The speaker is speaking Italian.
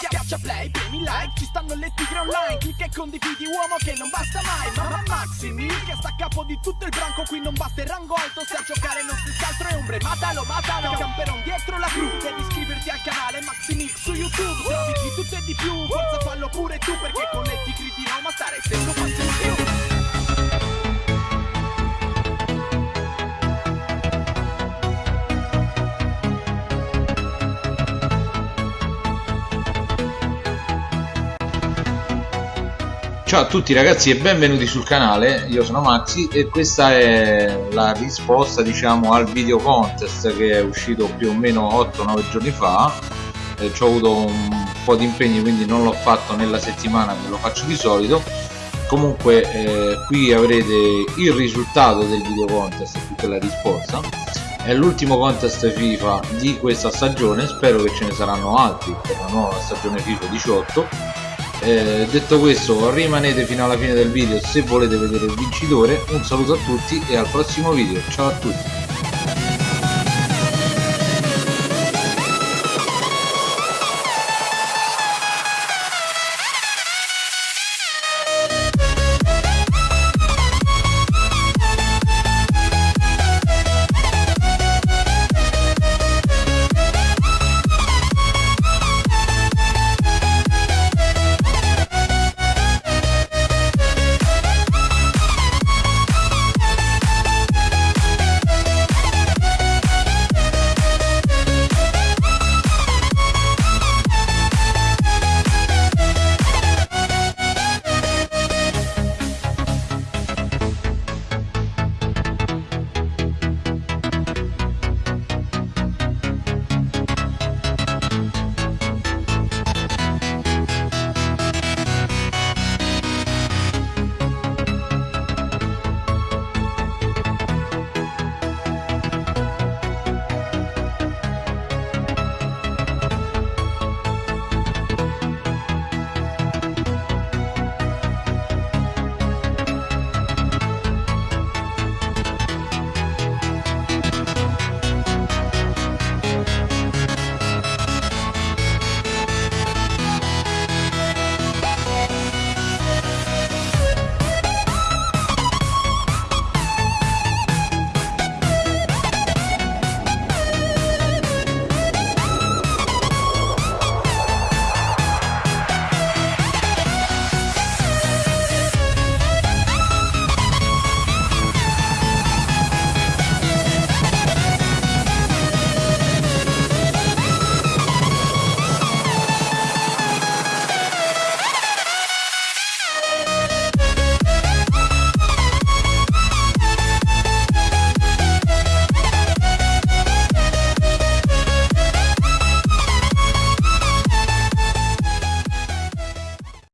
Schiaccia play, premi like, ci stanno le tigre online. Clicca e condividi uomo che non basta mai. Mamma Maxi Mil che sta a capo di tutto il branco. Qui non batte il rango alto, se a giocare non si scaltro è ombre. Matalo, matalo, camperon dietro la cru. Devi iscriverti al canale Maxi Mil su YouTube. Trovi di tutto e di più, forza fallo pure tu Perché con le tigri di Roma stare sempre Ciao a tutti ragazzi e benvenuti sul canale, io sono Maxi e questa è la risposta diciamo al video contest che è uscito più o meno 8-9 giorni fa. Eh, ci ho avuto un po' di impegni quindi non l'ho fatto nella settimana che lo faccio di solito. Comunque eh, qui avrete il risultato del video contest e tutta la risposta. È l'ultimo contest FIFA di questa stagione spero che ce ne saranno altri per la nuova stagione FIFA 18 eh, detto questo rimanete fino alla fine del video se volete vedere il vincitore. Un saluto a tutti e al prossimo video. Ciao a tutti